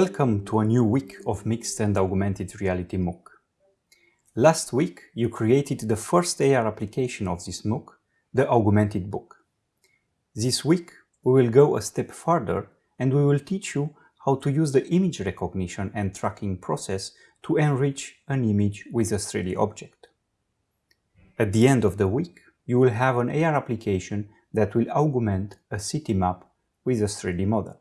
Welcome to a new week of Mixed and Augmented Reality MOOC. Last week, you created the first AR application of this MOOC, the Augmented Book. This week, we will go a step further and we will teach you how to use the image recognition and tracking process to enrich an image with a 3D object. At the end of the week, you will have an AR application that will augment a city map with a 3D model.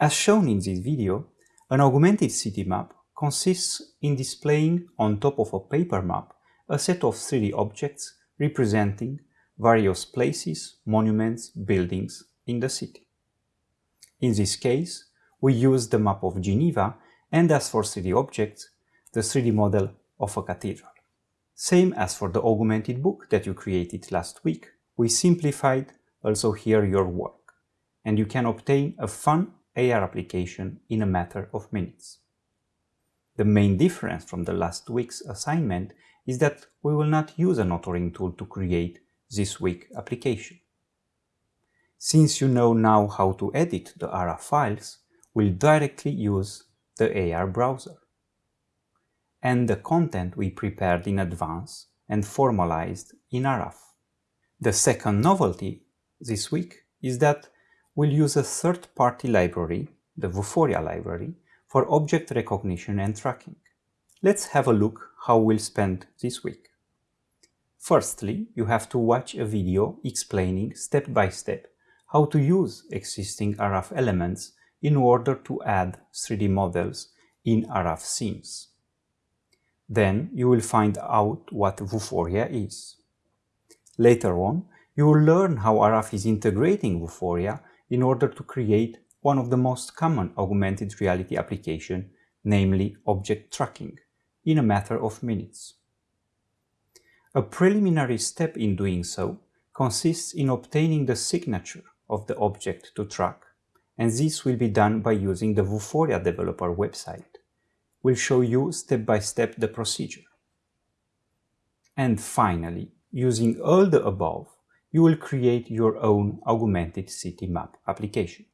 As shown in this video, an augmented city map consists in displaying on top of a paper map a set of 3D objects representing various places, monuments, buildings in the city. In this case, we use the map of Geneva and as for 3D objects, the 3D model of a cathedral. Same as for the augmented book that you created last week, we simplified also here your work, and you can obtain a fun AR application in a matter of minutes. The main difference from the last week's assignment is that we will not use an authoring tool to create this week application. Since you know now how to edit the ARAF files, we'll directly use the AR browser and the content we prepared in advance and formalized in ARAF. The second novelty this week is that we'll use a third-party library, the Vuforia library, for object recognition and tracking. Let's have a look how we'll spend this week. Firstly, you have to watch a video explaining step by step how to use existing ARAF elements in order to add 3D models in ARAF scenes. Then you will find out what Vuforia is. Later on, you will learn how ARAF is integrating Vuforia in order to create one of the most common augmented reality application, namely object tracking, in a matter of minutes. A preliminary step in doing so consists in obtaining the signature of the object to track, and this will be done by using the Vuforia developer website. We'll show you step by step the procedure. And finally, using all the above, you will create your own augmented city map application.